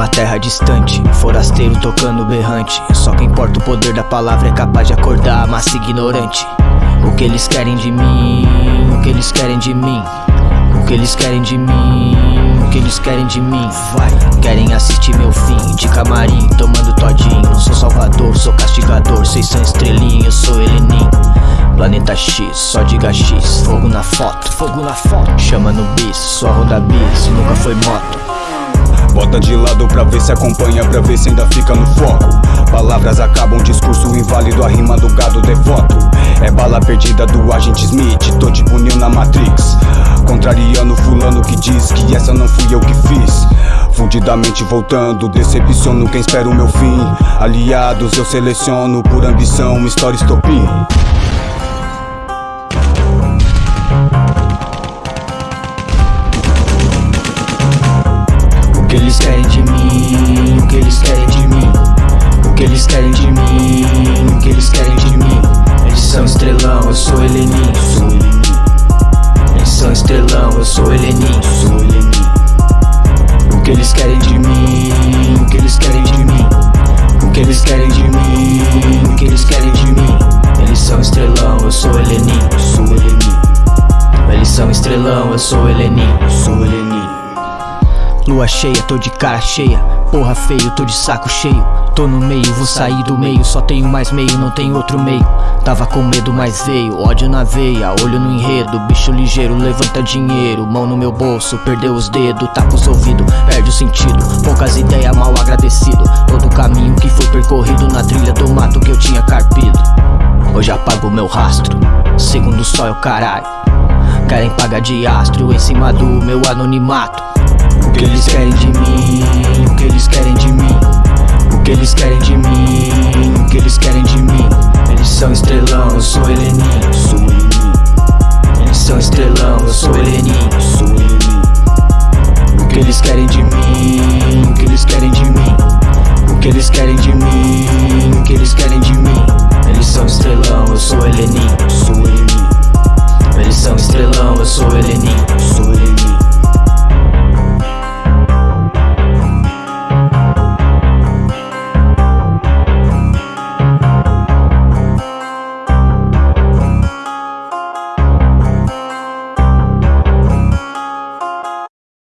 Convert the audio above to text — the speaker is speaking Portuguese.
Numa terra distante, forasteiro tocando berrante. Só quem porta o poder da palavra é capaz de acordar a massa ignorante. O que eles querem de mim, o que eles querem de mim. O que eles querem de mim, o que eles querem de mim. Vai, querem assistir meu fim, de camarim, tomando todinho. Não sou salvador, sou castigador, vocês são estrelinha, eu sou Helenim. Planeta X, só diga X, fogo na foto, fogo na foto. Chama no bis, só roda bis, nunca foi moto Bota de lado pra ver se acompanha, pra ver se ainda fica no foco. Palavras acabam, discurso inválido, a rima do gado devoto. É bala perdida do agente Smith, tô tipo Neo na Matrix. Contrariando fulano que diz que essa não fui eu que fiz. Fundidamente voltando, decepciono quem espera o meu fim. Aliados eu seleciono por ambição, história estopim que eles querem de mim, o que eles querem de mim, o que eles querem de mim, o que eles querem de mim. Eles são estrelão, eu sou Helenim. Eles são estrelão, eu sou Helenim. O que eles querem de mim, o que eles querem de mim, o que eles querem de mim, o que eles querem de mim. Eles são estrelão, eu sou Helenim. Eles são estrelão, eu sou Helenim. Lua cheia, tô de cara cheia. Porra feio, tô de saco cheio. Tô no meio, vou sair do meio. Só tenho mais meio, não tem outro meio. Tava com medo, mas veio. Ódio na veia, olho no enredo. Bicho ligeiro, levanta dinheiro. Mão no meu bolso, perdeu os dedos. Tapa os ouvidos, perde o sentido. Poucas ideias, mal agradecido. Todo o caminho que foi percorrido Na trilha do mato que eu tinha carpido. Hoje apago meu rastro. Segundo o sol é o caralho. Querem pagar de astro Em cima do meu anonimato que eles querem de mim, o que eles querem de mim O que eles querem de mim, o que eles querem de mim. Eles são estrelão, eu sou Helenim, sou Helenim Eles são estrelão, eu sou Helenim, sou Helenim O que eles querem de mim, o que eles querem de mim O que eles querem de mim, o que eles querem de mim. Eles são estrelão, eu sou Helenim,